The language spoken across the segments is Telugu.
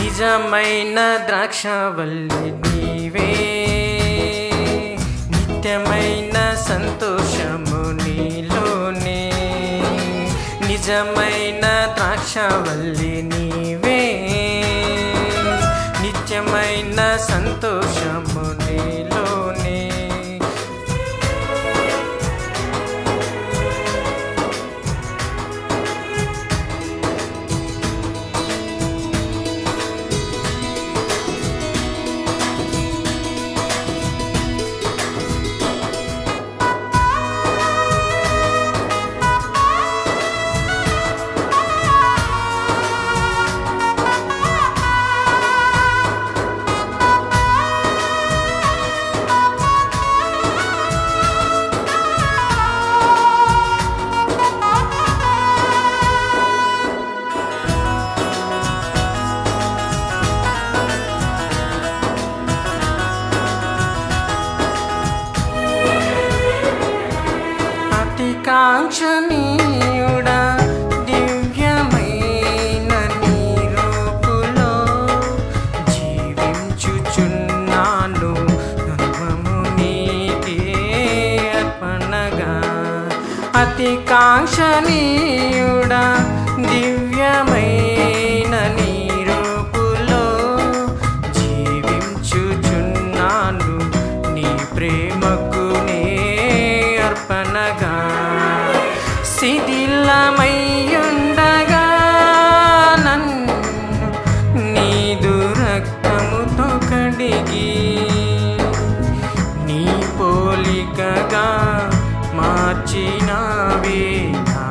నిజమైన ద్రాక్షవల్లి నీవే. నిత్యమైన సంతోషము నీలోనే. నిజమైన ద్రాక్షవల్లి నీవే. నిత్యమైన సంతోషము నీలో అతి కాంక్షణీయుడా దివ్యమైన నీ రూపులో జీవించుచున్నాను. సర్వము నీకే అర్పణగా అతి కాంక్షణీయుడా దివ్యమైన నీ రూపులో జీవించుచున్నాను. నీ ప్రేమకు నే అర్పణగా శిథిలమయ్యుండగా నన్ను నీదు రక్తముతో కడిగి నీ పోలికగా మార్చినావే నా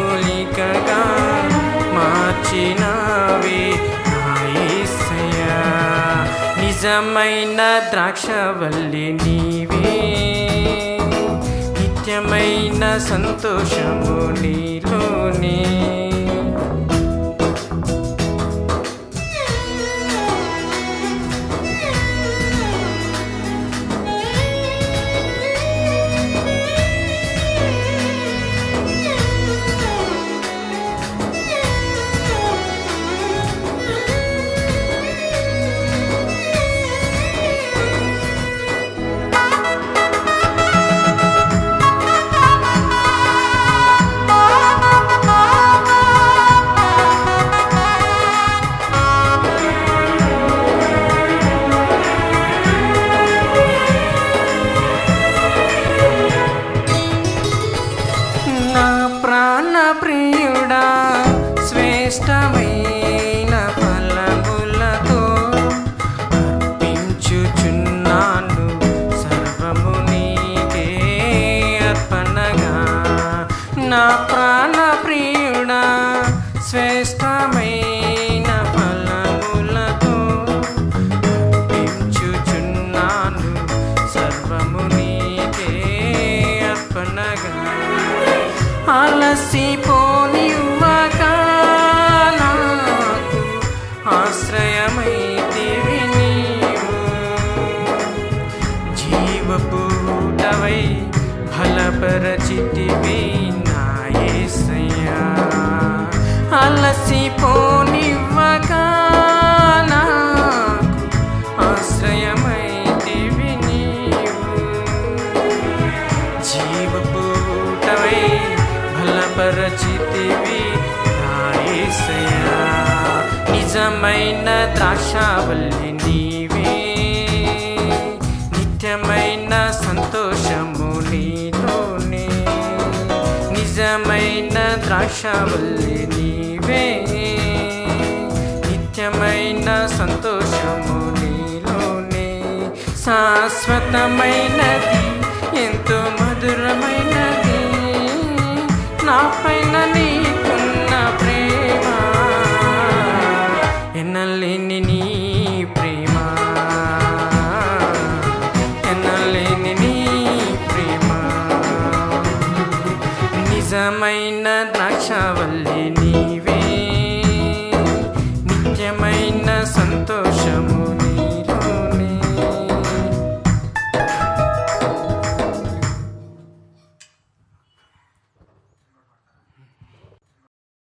పోలికగా మార్చినావే నా నిజమైన ద్రాక్షవల్లి నీవే. నిత్యమైన సంతోషము నీలోనే. అలసిపోనివ్వక నాకు ఆశ్రయమైతివి నీవు. జీవపూటవై ఫలపరచితివి నా యేసయ్యా నిత్యమైన ద్రాక్షావల్లి నీవే. నిత్యమైన సంతోషము నీలోనే. నిజమైన ద్రాక్షావల్లి నీవే. నిత్యమైన సంతోషము నీలోనే. శాశ్వతమైనది ఎంతో మధురమైనది. నా పైన నీ ఎన్నలేని నీ ప్రేమ. ఎన్నలేని నీ ప్రేమ. నిజమైన ద్రాక్షవల్లిని